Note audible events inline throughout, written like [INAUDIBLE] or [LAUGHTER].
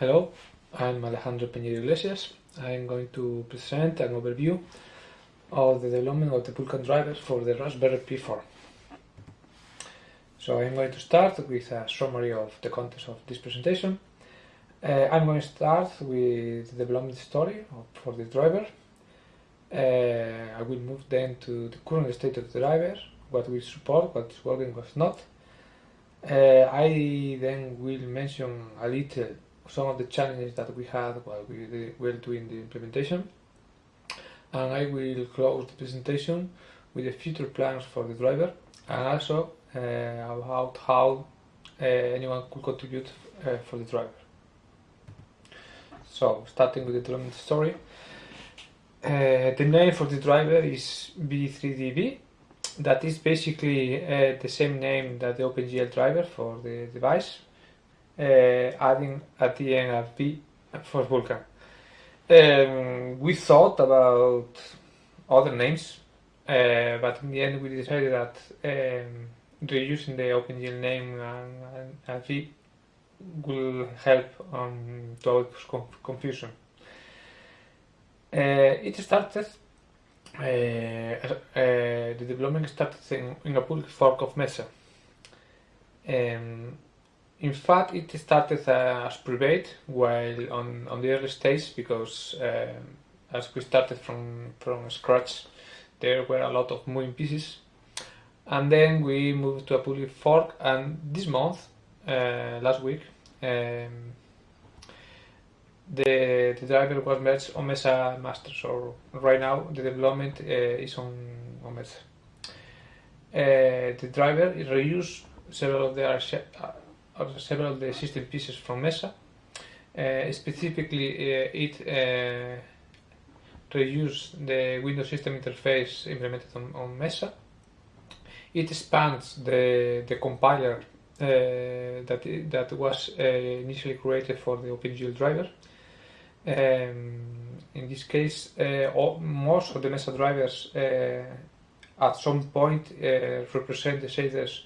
Hello, I'm Alejandro Piñeiro Iglesias. I'm going to present an overview of the development of the Vulkan driver for the Raspberry Pi 4. So I'm going to start with a summary of the contents of this presentation. Uh, I'm going to start with the development story for the driver. Uh, I will move then to the current state of the driver, what we support, what is working, what's not. Uh, I then will mention a little some of the challenges that we had while we were doing the implementation. And I will close the presentation with the future plans for the driver and also uh, about how uh, anyone could contribute uh, for the driver. So starting with the development story, uh, the name for the driver is V3DV that is basically uh, the same name that the OpenGL driver for the device adding at the end for Vulkan. Um, we thought about other names, uh, but in the end we decided that um, reusing the OpenGL name and, and a V will help um, to avoid confusion. Uh, it started, uh, uh, the development started in, in, a public fork of Mesa. Um, in fact, it started uh, as private while on, on the early stage because um, as we started from, from scratch, there were a lot of moving pieces. And then we moved to a public fork and this month, uh, last week, um, the, the driver was merged on Mesa Master. So right now the development uh, is on, on Mesa. Uh, the driver is reused several of the of several of the system pieces from Mesa. Uh, specifically, uh, it uh, reused the Windows system interface implemented on, on Mesa. It expands the, the compiler uh, that, that was uh, initially created for the OpenGL driver. Um, in this case, uh, all, most of the Mesa drivers at some point represent the shaders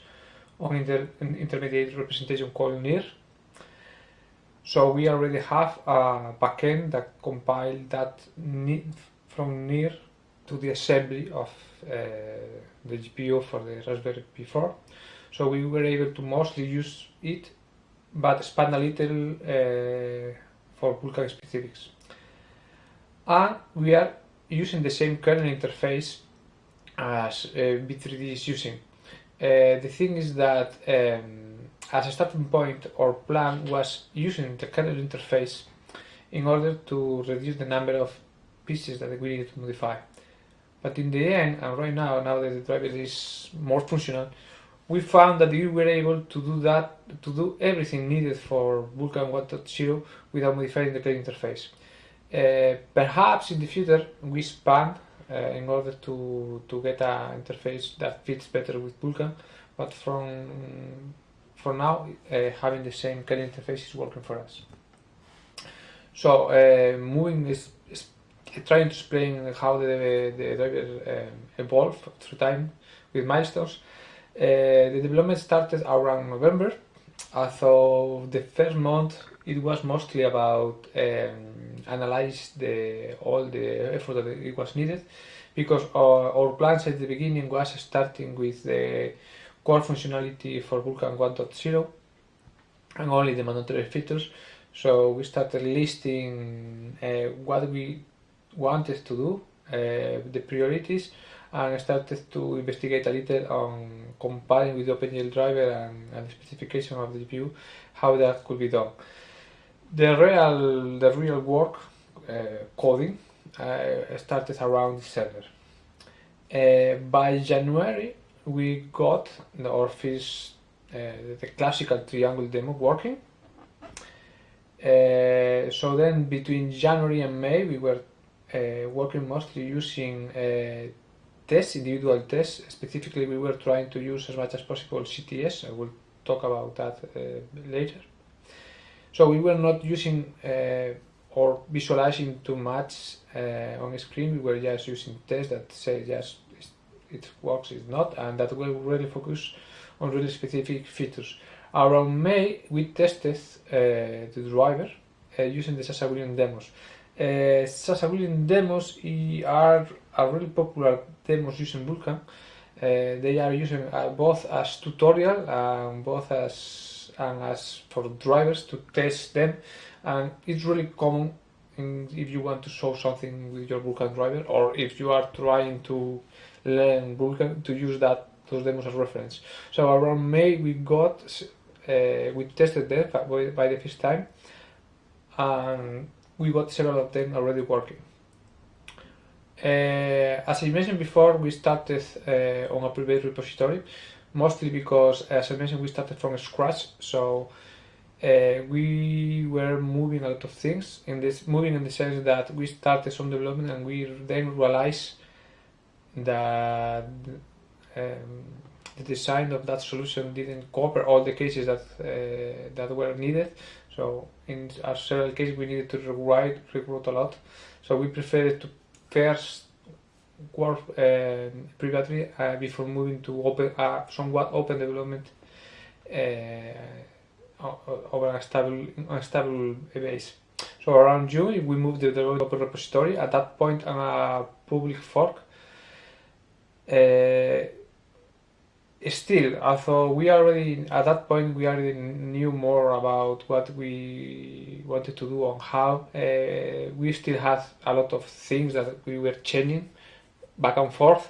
on inter intermediate representation called NIR. So we already have a backend that compiled that from NIR to the assembly of uh, the GPU for the Raspberry Pi 4. So we were able to mostly use it, but expand a little uh, for Vulkan specifics. And we are using the same kernel interface as uh, V3D is using. Uh, the thing is that um, as a starting point our plan was using the kernel interface in order to reduce the number of pieces that we needed to modify. But in the end, and right now, now that the driver is more functional, we found that we were able to do that, to do everything needed for Vulkan 1.0 without modifying the kernel interface. Uh, perhaps in the future we expand in order to, to get an interface that fits better with Vulkan. But from for now, uh, having the same kernel interface is working for us. So uh, moving is, is, trying to explain how the, the driver um, evolved through time with milestones. Uh, the development started around November. So the first month it was mostly about um, analyze the all the effort that it was needed because our, our plans at the beginning was starting with the core functionality for Vulkan 1.0 and only the mandatory features. So we started listing uh, what we wanted to do uh, the priorities and started to investigate a little on comparing with the OpenGL driver and, and the specification of the GPU how that could be done the real the real work uh, coding uh, started around December. Uh, by January we got the, our first the classical triangle demo working. so then between January and May we were working mostly using tests, individual tests. Specifically, we were trying to use as much as possible CTS. I will talk about that uh, later. So we were not using uh, or visualizing too much uh, on screen. We were just using tests that say yes, it works, it's not, and that we really focus on really specific features. Around May, we tested uh, the driver using the Sascha Willems demos. Uh, Sascha demos are, are really popular demos using Vulkan. Uh, they are using uh, both as tutorial and both as and as for drivers to test them and it's really common in, if you want to show something with your Vulkan driver or if you are trying to learn Vulkan to use that those demos as reference. So around May we got uh, we tested them by, by the first time and we got several of them already working. Uh, as I mentioned before, we started uh, on a private repository, mostly because, as I mentioned, we started from scratch. So uh, we were moving a lot of things in this moving in the sense that we started some development and we then realized that um, the design of that solution didn't cover all the cases that uh, that were needed. So in our several cases we needed to rewrite, rewrite a lot. So we preferred to first work uh, privately uh, before moving to open uh, somewhat open development uh, over a stable, a stable base. So around June we moved the repository. At that point on a public fork. Uh, still, although we already at that point we already knew more about what we wanted to do and how, uh, we still had a lot of things that we were changing back and forth.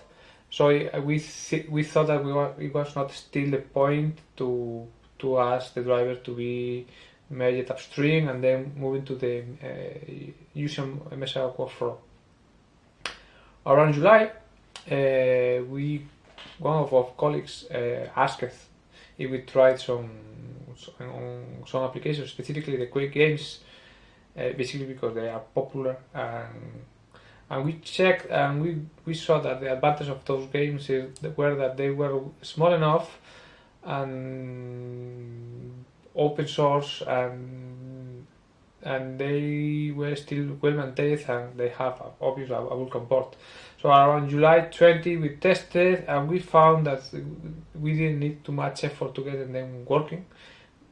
So we th we thought that we were, it was not still the point to to ask the driver to be made upstream and then moving to the uh, using MSI workflow. Around July, uh, we one of our colleagues uh, asked if we tried some on some applications, specifically the Quake games, uh, basically because they are popular and and we checked and we, we saw that the advantage of those games is were that they were small enough and open source and and they were still well maintained and they have obviously a, a port. So around July 20 we tested and we found that we didn't need too much effort to get them working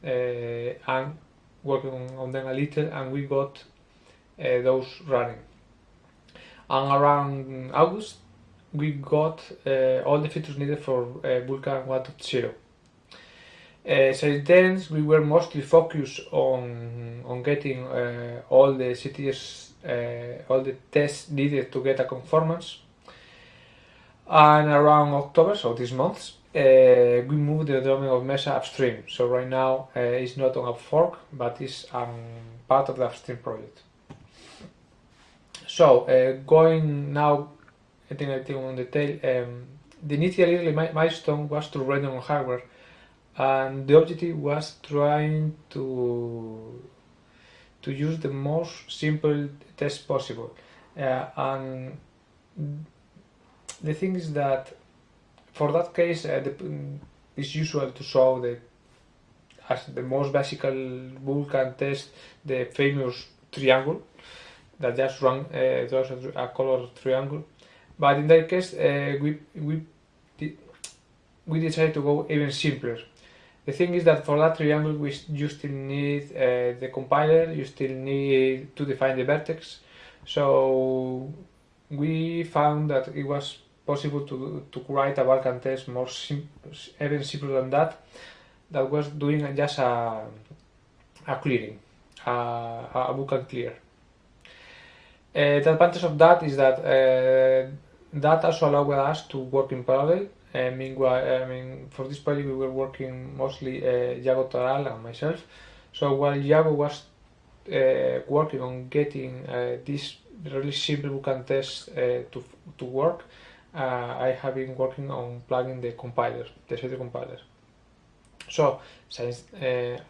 uh, and working on, on, them a little and we got uh, those running. And around August we got uh, all the features needed for uh, Vulkan 1.0. Uh, since then we were mostly focused on on getting uh, all the CTS uh, all the tests needed to get a conformance. And around October, so this month, uh, we moved the development of Mesa upstream. So right now uh, it's not on a fork, but it's um, part of the upstream project. So uh, going now, I think I think on detail, um, the initial milestone was to run on hardware, and the objective was trying to to use the most simple test possible. Uh, and the thing is that for that case, uh, the, it's usual to show the as the most basic Vulkan test the famous triangle that just run uh, a, color triangle. But in that case, uh, we we we decided to go even simpler. The thing is that for that triangle we you still need uh, the compiler, you still need to define the vertex. So we found that it was possible to, to write a Vulkan test more sim even simpler than that, that was doing just a, a clearing, a, a Vulkan clear. Uh, the advantage of that is that uh, that also allowed us to work in parallel uh, I mean, for this project we were working mostly uh, Yago Toral and myself. So while Yago was uh, working on getting uh, this really simple Vulkan test uh, to to work, uh, I have been working on plugging the compiler, the CD compiler. So since the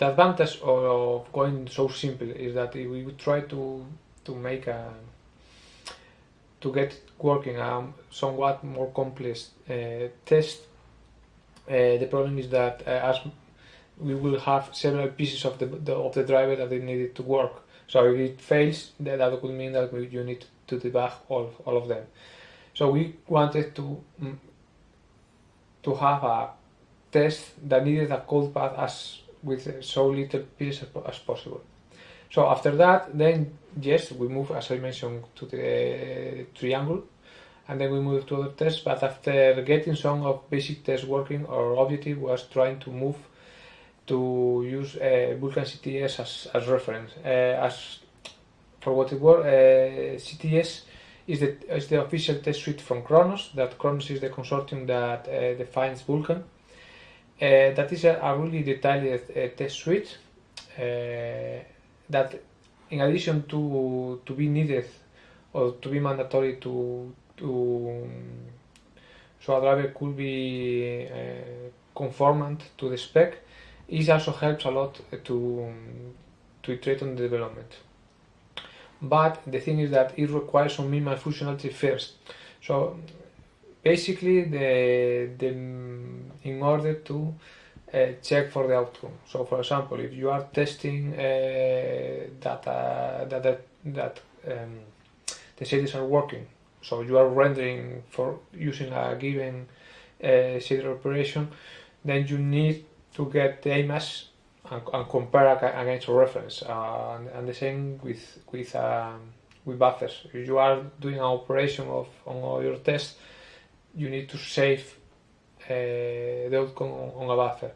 advantage of going so simple is that we would try to to make a to get working a somewhat more complex uh, test, uh, the problem is that uh, as we will have several pieces of the, the, of the driver that they needed to work. So if it fails, that, that could mean that you need to debug all, all of them. So we wanted to mm, to have a test that needed a code path as with so little pieces as possible. So after that, then yes, we move, as I mentioned, to the triangle, and then we move to other tests. But after getting some of basic tests working, our objective was trying to move to use uh, Vulkan CTS as, as reference. Uh, as for what it was, uh, CTS is the, is the official test suite from Khronos, that Khronos is the consortium that uh, defines Vulkan. That is a, a really detailed test suite that in addition to to be needed or to be mandatory to to so a driver could be uh, conformant to the spec it also helps a lot to to iterate on the development. But the thing is that it requires some minimal functionality first. So basically the, the in order to uh, check for the outcome. So, for example, if you are testing uh, that, uh, that um, the shaders are working, so you are rendering for using a given uh, shader operation, then you need to get the image and, and compare against a reference. Uh, and, and, the same with with um, with buffers. If you are doing an operation of on all your tests, you need to save the outcome on a buffer.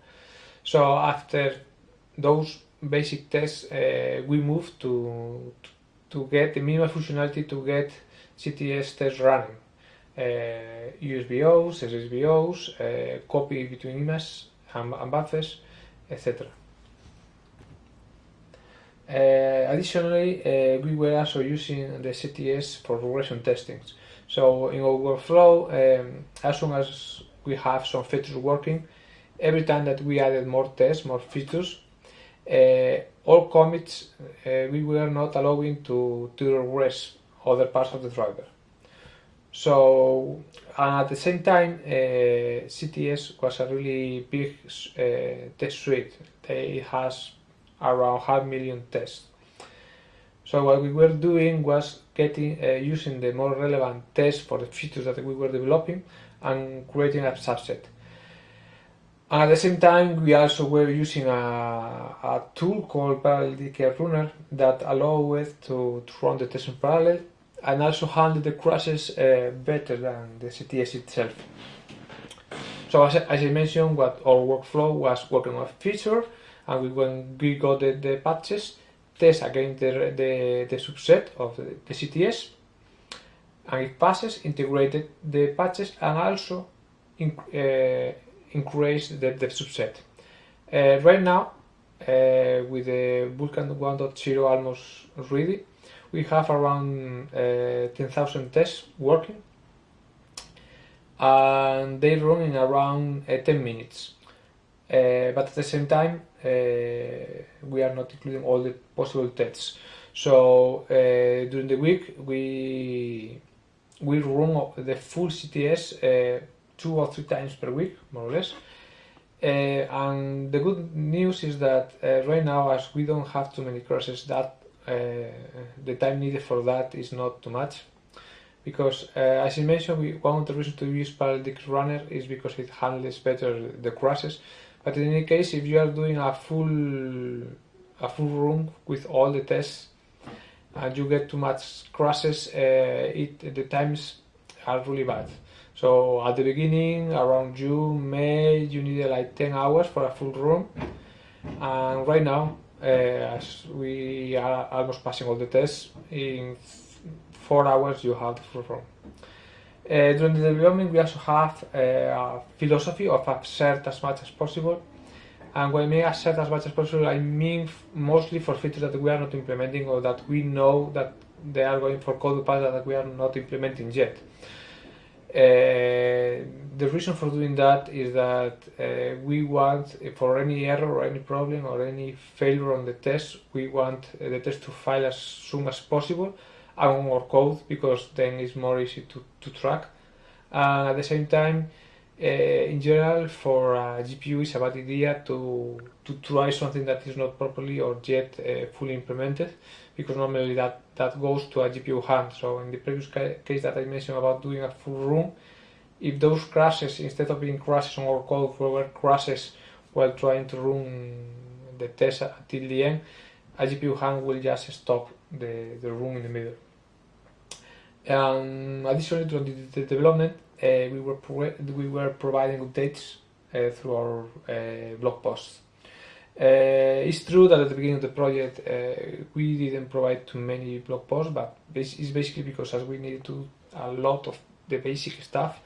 So after those basic tests, uh, we moved to to get the minimal functionality to get CTS tests running. Uh, USBOs, SSBOs, uh, copy between images and, and buffers, etc. Uh, additionally, we were also using the CTS for regression testing. So in our workflow, um, as soon as we have some features working, every time that we added more tests, more features, uh, all commits uh, we were not allowing to, to regress other parts of the driver. So at the same time, uh, CTS was a really big uh, test suite. It has around half million tests. So what we were doing was getting uh, using the more relevant tests for the features that we were developing and creating a subset. And at the same time, we also were using a, a tool called Parallel deqp Runner that allowed us to, to run the test in parallel and also handle the crashes uh, better than the CTS itself. So as, as, I mentioned, what our workflow was working on a feature, and we, when we got the, the patches, test against the, the, the subset of the, the CTS, and it passes, integrated the patches, and also in, uh, increase the, the subset. Uh, right now, uh, with the Vulkan 1.0 almost ready, we have around uh, 10,000 tests working and they run in around uh, 10 minutes. But at the same time, we are not including all the possible tests. So during the week, we we run the full CTS two or three times per week, more or less. Uh, and the good news is that uh, right now, as we don't have too many crashes, that uh, the time needed for that is not too much. Because, uh, as I mentioned, we, one of the reasons to use Parallel Runner is because it handles better the crashes. But in any case, if you are doing a full a full room with all the tests and you get too much crashes, uh, it the times are really bad. So at the beginning, around June, May, you needed like 10 hours for a full room. And right now, uh, as we are almost passing all the tests, in four hours you have the full room. Uh, during the development, we also have uh, a philosophy of assert as much as possible. And when mean assert as much as possible, I mean mostly for features that we are not implementing or that we know that they are going for code paths that we are not implementing yet. Uh, the reason for doing that is that uh, we want, for any error or any problem or any failure on the test, we want uh, the test to file as soon as possible on our code because then it's more easy to, to track. And at the same time, uh, in general, for GPU, it's a bad idea to, to try something that is not properly or yet uh, fully implemented because normally that, that goes to a GPU hang. So in the previous case that I mentioned about doing a full room, if those crashes, instead of being crashes on our code, were crashes while trying to run the test until the end, a GPU hang will just stop the, the room in the middle. Um, additionally, the, the development, uh, we were we were providing updates uh, through our uh, blog posts. Uh, it's true that at the beginning of the project uh, we didn't provide too many blog posts, but it's basically because as we needed to a lot of the basic stuff,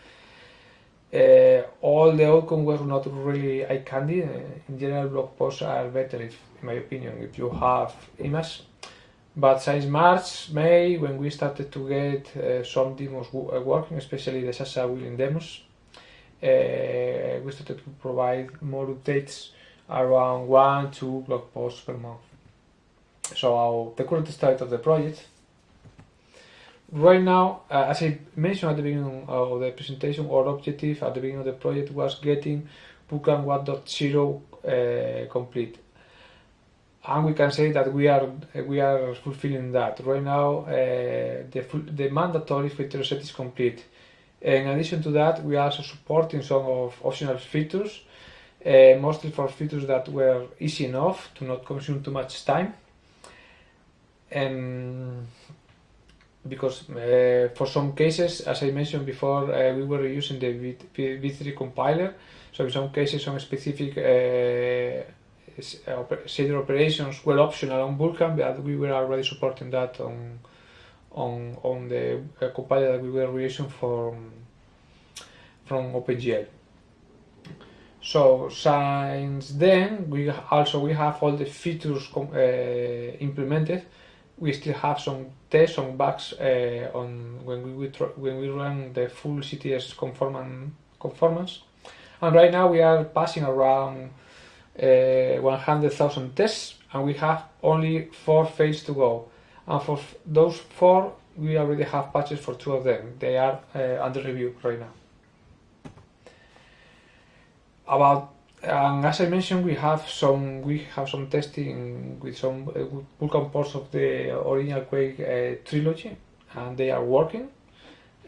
uh, all the outcome was not really eye candy. in general, blog posts are better, if, in my opinion, if you have images but since March, May, when we started to get uh, some demos uh, working, especially the Sascha Willems demos, uh, we started to provide more updates around one, two blog posts per month. So the current state of the project. Right now, uh, as I mentioned at the beginning of the presentation, our objective at the beginning of the project was getting Vulkan 1.0 uh, complete and we can say that we are we are fulfilling that right now. Uh, the the mandatory feature set is complete. In addition to that, we are also supporting some of optional features, uh, mostly for features that were easy enough to not consume too much time. And because uh, for some cases, as I mentioned before, uh, we were using the v V3 compiler. So in some cases, some specific shader operations were optional on Vulkan, but we were already supporting that on on on the uh, compiler that we were using from from OpenGL. So since then, we also we have all the features uh, implemented. We still have some tests, some bugs uh, on when we when we run the full CTS conformance conformance. And right now we are passing around 100,000 tests and we have only four phases to go. And for those four, we already have patches for two of them. They are uh, under review right now. About and as I mentioned, we have some we have some testing with some uh, Vulkan ports of the original Quake uh, trilogy, and they are working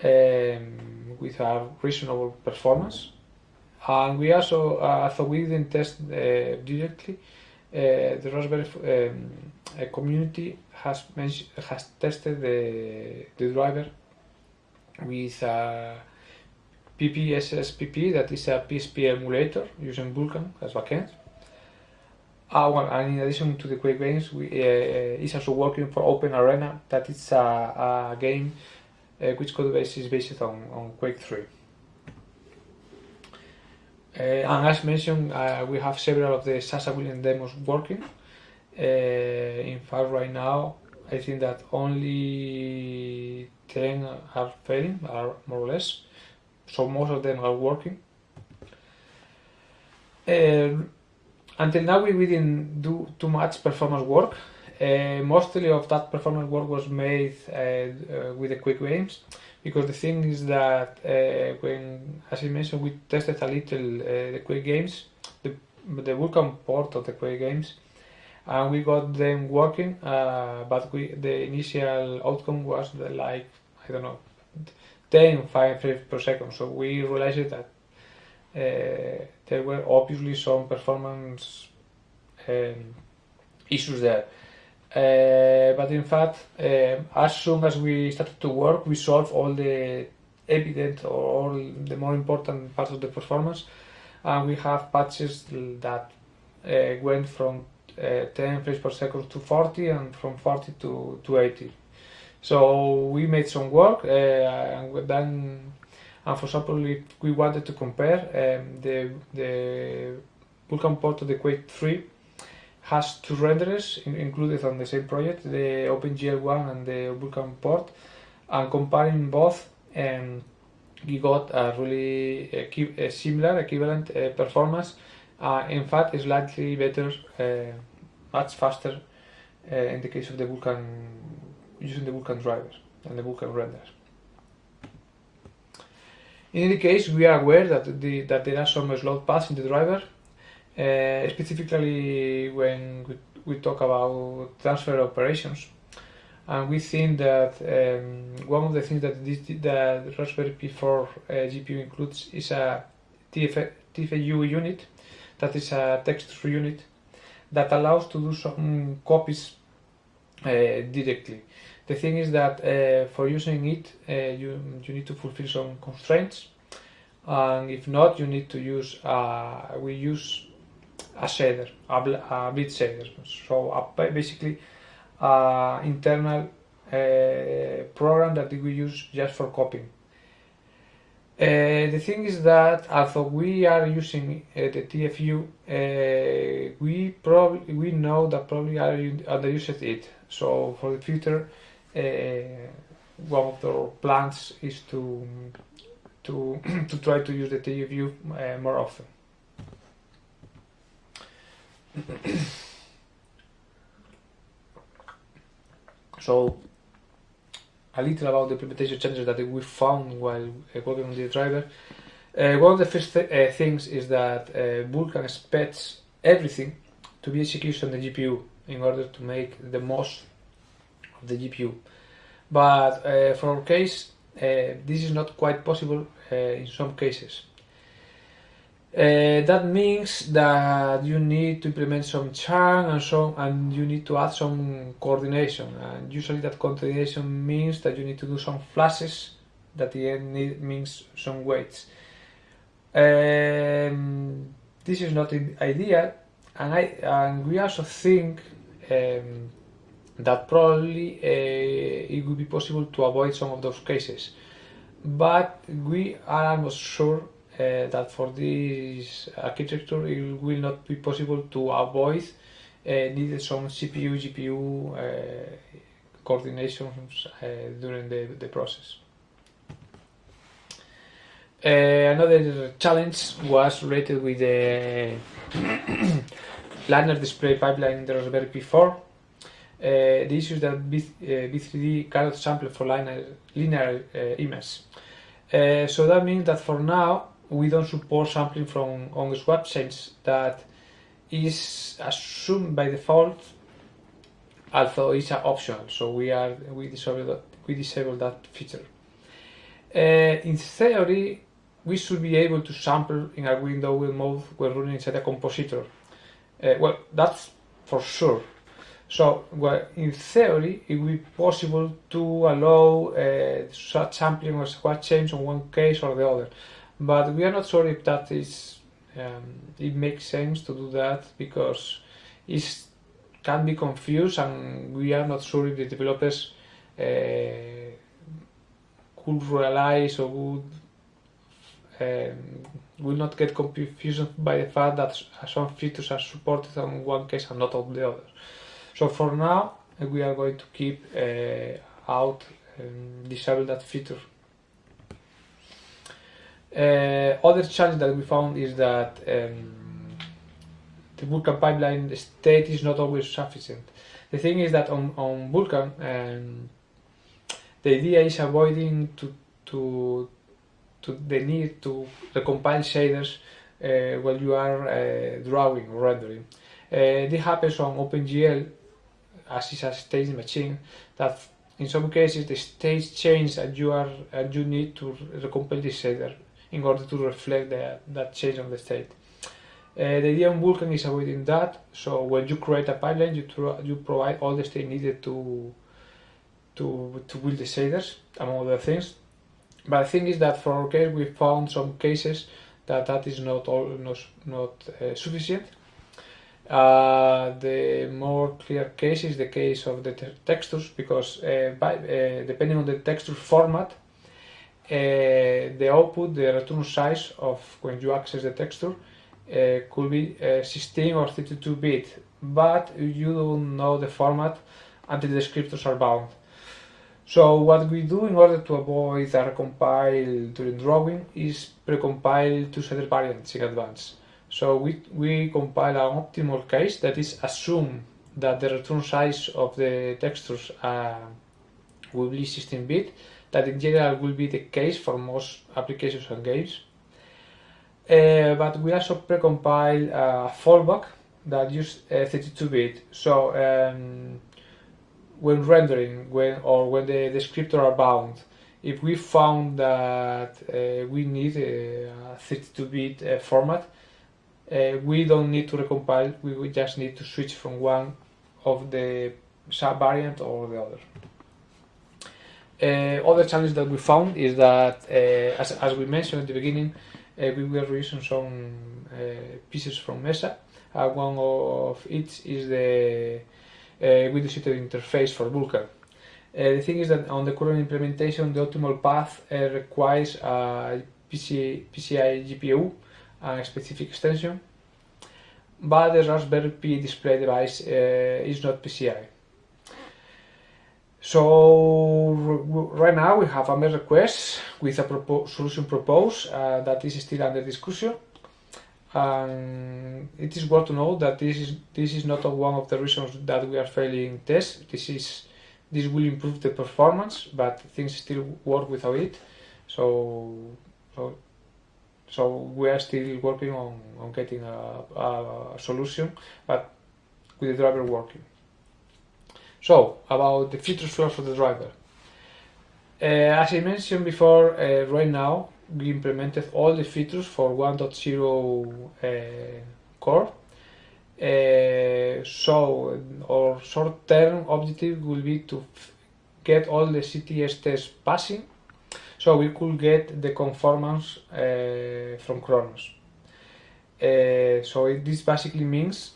um, with a reasonable performance. And we also, uh, although we didn't test uh, directly, uh, the Raspberry um, community has has tested the, the driver with a PPSSPP, that is a PSP emulator using Vulkan as backend. Uh, well, and in addition to the Quake games, we, uh, is also working for Open Arena, that is a, a game uh, which code base is based on, on Quake 3. Uh, and as mentioned, uh, we have several of the Sascha Willems demos working. Uh, in fact, right now, I think that only 10 are failing, are more or less. So most of them are working. Uh, until now, we didn't do too much performance work. Uh, mostly of that performance work was made uh, with the Quake games because the thing is that uh, when, as I mentioned, we tested a little uh, the Quake games, the, the Vulkan port of the Quake games, and we got them working, uh, but we, the initial outcome was like, I don't know, 10, 5 frames per second, so we realized that uh, there were obviously some performance um, issues there. Uh, but in fact, uh, as soon as we started to work, we solved all the evident or all the more important parts of the performance, and we have patches that uh, went from uh, 10 frames per second to 40 and from 40 to, to 80. So we made some work, and then, and for example, if we wanted to compare um, the the Vulkan port to the Quake 3 has two renderers included on the same project, the OpenGL1 and the Vulkan port, and comparing both, um, we got a really a similar, equivalent uh, performance. Uh, in fact, it's slightly better, uh, much faster uh, in the case of the Vulkan, using the Vulkan drivers and the Vulkan renders. In any case, we are aware that, the, that there are some slot paths in the driver uh, specifically when we, we, talk about transfer operations. And we think that um, one of the things that this, the Raspberry Pi 4 uh, GPU includes is a TF, TFU unit, that is a text unit, that allows to do some copies uh, directly. The thing is that uh, for using it, uh, you, you need to fulfill some constraints, and if not, you need to use, uh, we use a shader, a, blit shader. So basically, uh, internal uh, program that we use just for copying. Uh, the thing is that although we are using uh, the TFU, uh, we probably we know that probably are underused it. So for the future, one of the plans is to to [CLEARS THROAT] to try to use the TFU more often. [CLEARS THROAT] so a little about the implementation changes that we found while uh, working on the driver. Uh, one of the first th uh, things is that uh, Vulkan expects everything to be executed on the GPU in order to make the most of the GPU. But uh, for our case, uh, this is not quite possible in some cases. Uh, that means that you need to implement some churn and so and you need to add some coordination and usually that coordination means that you need to do some flushes that the end need, means some waits. Um, this is not ideal and I and we also think um, that probably uh, it would be possible to avoid some of those cases but we are almost sure that for this architecture it will not be possible to avoid uh, needed some CPU GPU uh, coordinations uh, during the, the process. Uh, another challenge was related with the [COUGHS] linear display pipeline in the Raspberry Pi 4. Uh, the issue is that B, uh, V3D cannot sample for linear, linear uh, image. Uh, so that means that for now we don't support sampling from on chains that is assumed by default although it's an optional so we are we disable that, we disable that feature. Uh, in theory we should be able to sample in a window mode when running inside a compositor. Uh, well that's for sure. So well, in theory it will be possible to allow uh, sampling or swap chains on one case or the other but we are not sure if that is um, it makes sense to do that because it can be confused and we are not sure if the developers uh, could realize or would um, will not get confused by the fact that some features are supported on one case and not on the other. So for now we are going to keep uh, out and disable that feature other challenge that we found is that um, the Vulkan pipeline state is not always sufficient. The thing is that on, on Vulkan, um, the idea is avoiding to, to, to the need to recompile shaders uh, while you are uh, drawing or rendering. Uh, this happens on OpenGL as is a state machine that in some cases the state change you are and you need to recompile the shader in order to reflect the, that change of the state. Uh, the idea in Vulkan is avoiding that, so when you create a pipeline, you, you provide all the state needed to, to, to build the shaders, among other things. But the thing is that for our case, we found some cases that that is not all, not, not uh, sufficient. Uh, the more clear case is the case of the te textures because uh, by, uh, depending on the texture format the output, the return size of when you access the texture uh, could be uh, 16 or 32 bit, but you don't know the format until the descriptors are bound. So what we do in order to avoid a recompile during drawing is precompile two-shader variants in advance. So we, we compile an optimal case that is assume that the return size of the textures uh, will be 16 bit that in general will be the case for most applications and games. Uh, but we also precompile a fallback that uses 32-bit. Uh, so um, when rendering, when or when the descriptor are bound, if we found that uh, we need a 32-bit uh, format, uh, we don't need to recompile, we, we just need to switch from one of the sub-variant or the other. Uh, other challenge that we found is that, uh, as, as we mentioned at the beginning, uh, we were using some uh, pieces from Mesa. Uh, one of it is the uh, Windows interface for Vulkan. the thing is that on the current implementation, the optimal path requires a PCI, PCI GPU a specific extension, but the Raspberry Pi display device is not PCI. So right now we have a merge request with a propo solution proposed uh, that is still under discussion. And it is worth to know that this is this is not one of the reasons that we are failing tests. This is this will improve the performance, but things still work without it. So so, so we are still working on, on getting a, a solution, but with the driver working. So, about the feature flows for the driver. Uh, as I mentioned before, uh, right now we implemented all the features for 1.0 uh, core. Uh, so, our short-term objective will be to get all the CTS tests passing, so we could get the conformance uh, from Khronos. Uh, so it, this basically means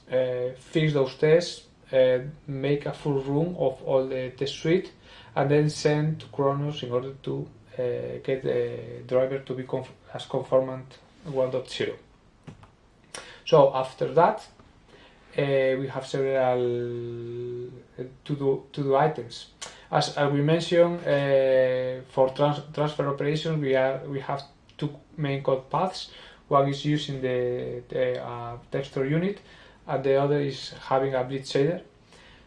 fix those tests, uh, make a full room of all the test suite and then send to Khronos in order to uh, get the driver to be conf as conformant 1.0. So after that, uh, we have several uh, to-do to-do items. As, as we mentioned, uh, for trans transfer operations, we are we have two main code paths. One is using the, the uh, texture unit, and the other is having a blit shader.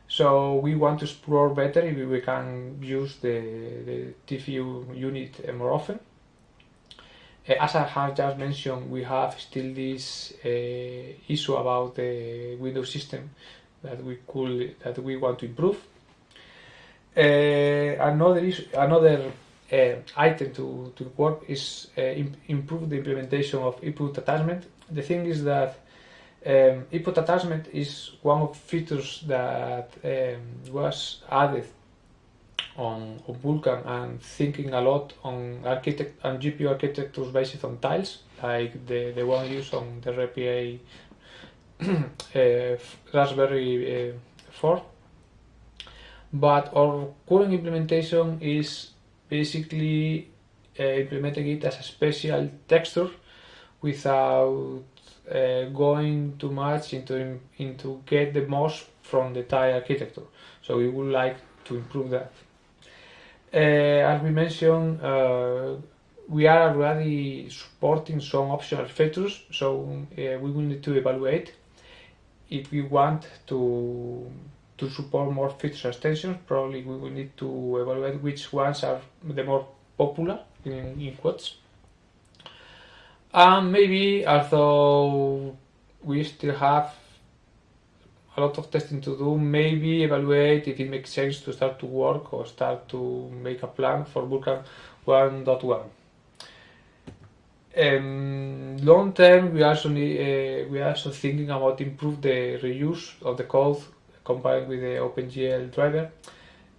So we want to explore better if we can use the, the TFU unit more often. Uh, as I have just mentioned, we have still this uh, issue about the Windows system that we could that we want to improve. Uh, another issue, another uh, item to, to work is uh, improve the implementation of input attachment. The thing is that um, input attachment is one of features that um, was added on, on Vulkan and thinking a lot on architect and GPU architectures based on tiles, like the, the one used on the RPA uh, [CLEARS THROAT] Raspberry uh, 4. But our current implementation is basically uh, implementing it as a special texture without uh, going too much into into get the most from the tile architecture. So we would like to improve that. Uh, as we mentioned, uh, we are already supporting some optional features, so uh, we will need to evaluate if we want to to support more feature extensions. Probably we will need to evaluate which ones are the more popular in, in quotes and maybe although we still have a lot of testing to do, maybe evaluate if it makes sense to start to work or start to make a plan for Vulkan 1.1. Um, long term, we also need, uh, we are also thinking about improve the reuse of the code combined with the OpenGL driver.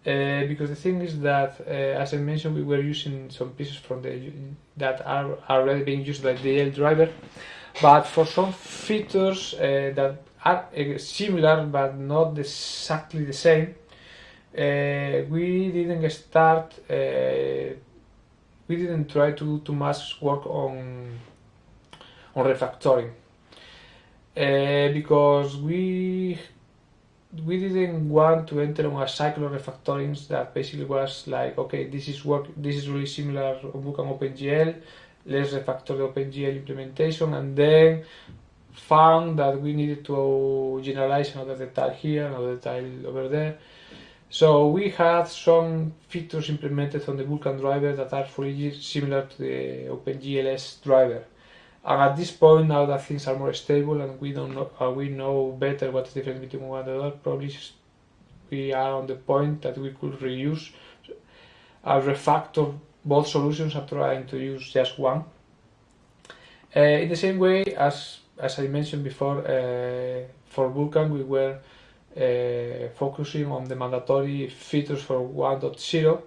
Uh, because the thing is that, uh, as I mentioned, we were using some pieces from the that are already being used by the L driver, but for some features uh, that are uh, similar but not exactly the same, uh, we didn't start. We didn't try to too much work on on refactoring because we we didn't want to enter on a cycle of refactoring that basically was like, okay, this is work, this is really similar Book and OpenGL, let's refactor the OpenGL implementation, and then found that we needed to generalize another detail here, another detail over there. So we had some features implemented on the Vulkan driver that are fully similar to the OpenGLS driver. And at this point, now that things are more stable and we don't know, uh, we know better what is the difference between one and the other, probably we are on the point that we could reuse a refactor both solutions and trying to use just one. Uh, in the same way as as I mentioned before, uh, for Vulkan we were uh, focusing on the mandatory features for 1.0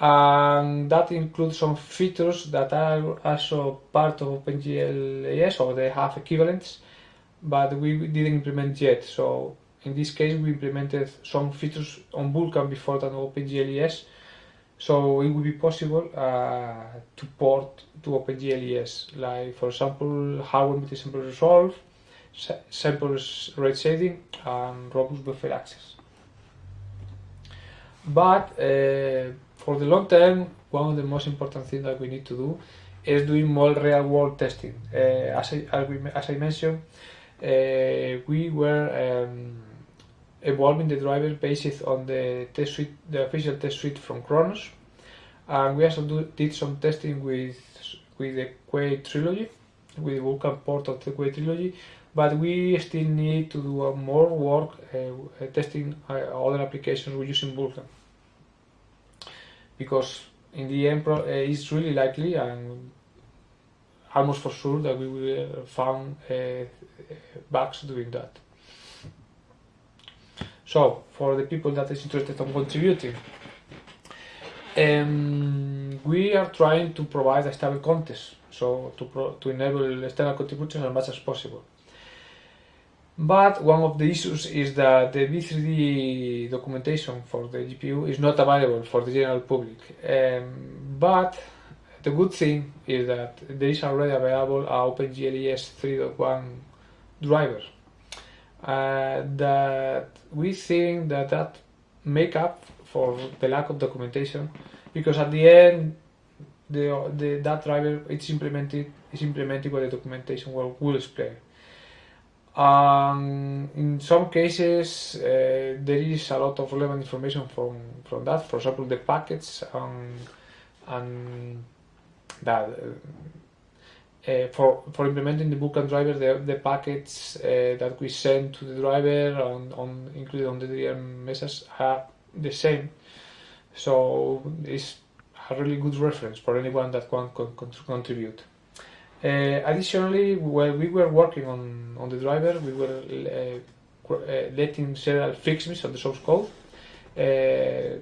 and that includes some features that are also part of OpenGL or they have equivalents but we didn't implement yet. So in this case we implemented some features on Vulkan before than OpenGL so it will be possible uh, to port to OpenGL like for example hardware multi-sample resolve samples rate shading and robust buffer access. But uh, for the long term, one of the most important things that we need to do is doing more real world testing. Uh, as, I, as, we, as, I, mentioned, uh, we were um, evolving the driver based on the test suite, the official test suite from Khronos, and we also do, did some testing with with the Quake trilogy, with the Vulkan port of the Quake trilogy, but we still need to do more work uh, testing uh, other applications in Vulkan because in the end uh, it's really likely and almost for sure that we will find uh, bugs doing that. So, for the people that is interested in contributing, um, we are trying to provide a stable context, so to, to enable external contributions as much as possible. But one of the issues is that the V3D documentation for the GPU is not available for the general public. Um, but the good thing is that there is already available a OpenGLES 3.1 driver. Uh, that we think that that make up for the lack of documentation because at the end the, the that driver it's implemented is implemented by the documentation will, will explain um, in some cases, uh, there is a lot of relevant information from, from that. For example, the packets and, and that uh, uh, for for implementing the Vulkan driver, the, the packets uh, that we send to the driver on, on included on the DRM message are the same. So it's a really good reference for anyone that can con contribute. Uh, additionally, while we were working on, on the driver, we were uh, uh, letting several fixes of the source code. Uh,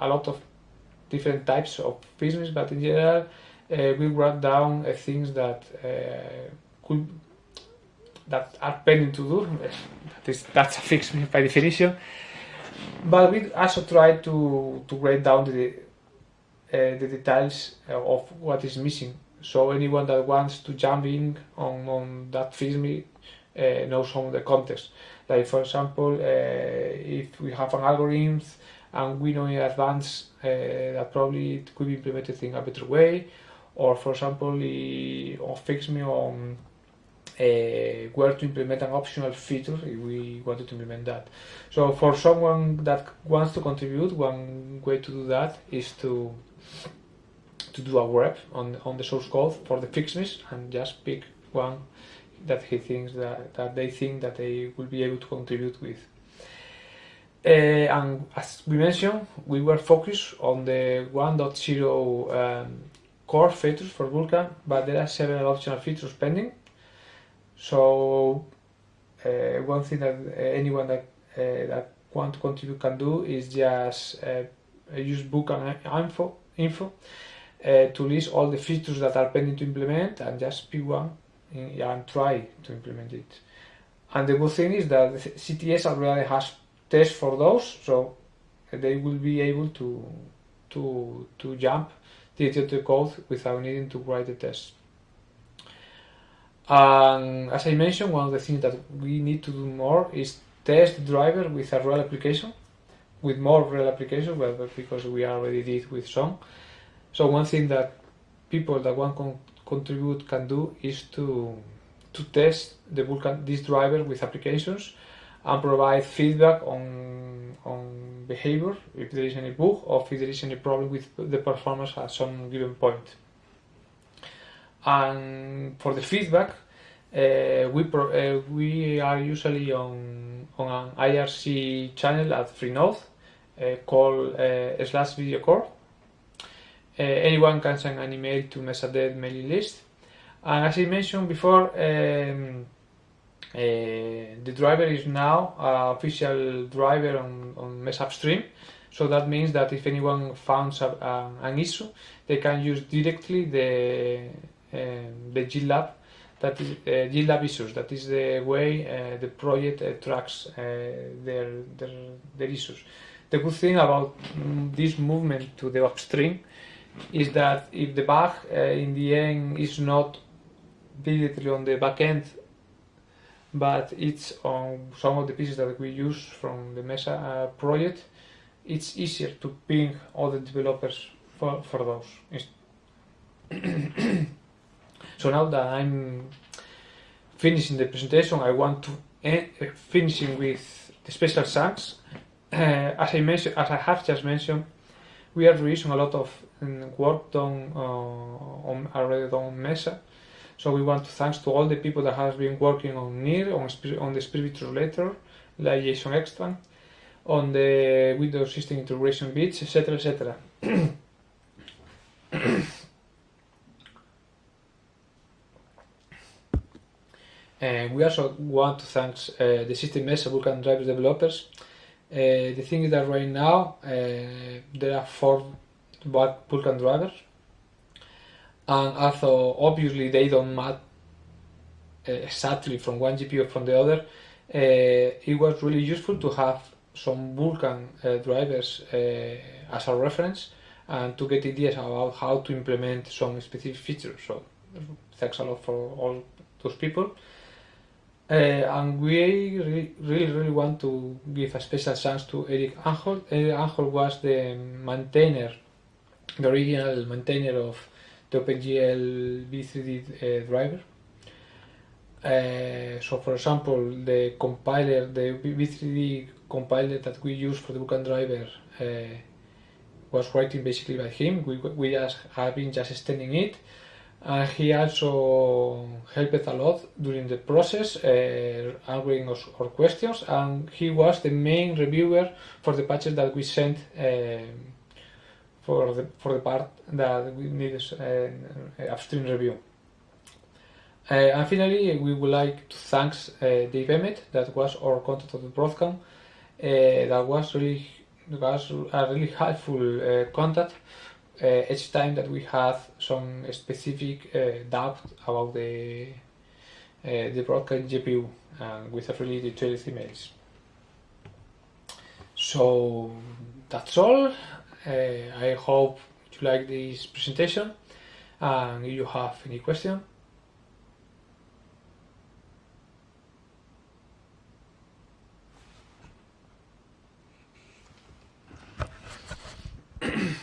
a lot of different types of fixes, but in general, uh, we wrote down uh, things that could that are pending to do. [LAUGHS] that is that's a fix by definition. But we also try to to write down the the details of what is missing so anyone that wants to jump in on, on that FIXME uh, knows some of the context. Like for example, uh, if we have an algorithm and we know in advance uh, that probably it could be implemented in a better way, or for example, or FIXME on uh, where to implement an optional feature if we wanted to implement that. So for someone that wants to contribute, one way to do that is to to do a grep on, on the source code for the fixes and just pick one that he thinks that, that they think that they will be able to contribute with. Uh, and as we mentioned, we were focused on the 1.0 um, core features for Vulkan, but there are several optional features pending. So uh, one thing that uh, anyone that uh, that want to contribute can do is just uh, use Vulkan info, info uh, to list all the features that are pending to implement and just pick one and try to implement it. And the good thing is that CTS already has tests for those, so they will be able to to to jump into the code without needing to write the test. And as I mentioned, one of the things that we need to do more is test the driver with a real application, with more real applications, well, because we already did with some. So one thing that people that want to contribute can do is to to test the Vulkan this driver with applications and provide feedback on on behavior if there is any bug or if there is any problem with the performance at some given point. And for the feedback, uh, we uh, we are usually on on an IRC channel at Freenode uh, called uh, slash video core uh, anyone can send an email to Mesadev mailing list And as I mentioned before, um, uh, the driver is now an official driver on, on MesaUpstream. So that means that if anyone finds a, an issue, they can use directly the um, the GitLab that is uh, GitLab issues. That is the way uh, the project uh, tracks uh, their, their their issues. The good thing about mm, this movement to the upstream is that if the bug uh, in the end is not directly on the backend, but it's on some of the pieces that we use from the Mesa uh, project, it's easier to ping all the developers for, for those. [CLEARS THROAT] so now that I'm finishing the presentation, I want to end, uh, finishing with the special thanks. Uh, [CLEARS THROAT] as I mentioned, as I have just mentioned, we are reusing a lot of work done uh, on already done on Mesa. So we want to thanks to all the people that has been working on NIR, on, on the SPIR-V Translator, like Jason Ekstrand, on the Windows System Integration bits, etc. etc. [COUGHS] and we also want to thank uh, the System Mesa Vulkan Drivers developers. Uh, the thing is that right now uh, there are four Vulkan drivers, and although obviously they don't match uh, exactly from one GPU from the other, uh, it was really useful to have some Vulkan drivers as a reference and to get ideas about how to implement some specific features. So thanks a lot for all those people. Uh, and we really, really, really want to give a special thanks to Eric Anholt. Eric Anholt was the maintainer, the original maintainer of the OpenGL V3D uh, driver. Uh, so for example, the compiler, the V3D compiler that we use for the Vulkan driver uh, was written basically by him. We, we just have been just extending it. And he also helped a lot during the process, uh, answering our, questions, and he was the main reviewer for the patches that we sent uh, for the for the part that we needed uh, upstream review. Uh, and finally, we would like to thank uh, Dave Emett, that was our contact of the Broadcom. Uh, that was really was a really helpful contact each time that we had some specific uh, doubt about the uh, the Broadcom GPU uh, with a really detailed emails. So that's all. Uh, I hope you like this presentation and if you have any question, [CLEARS THROAT]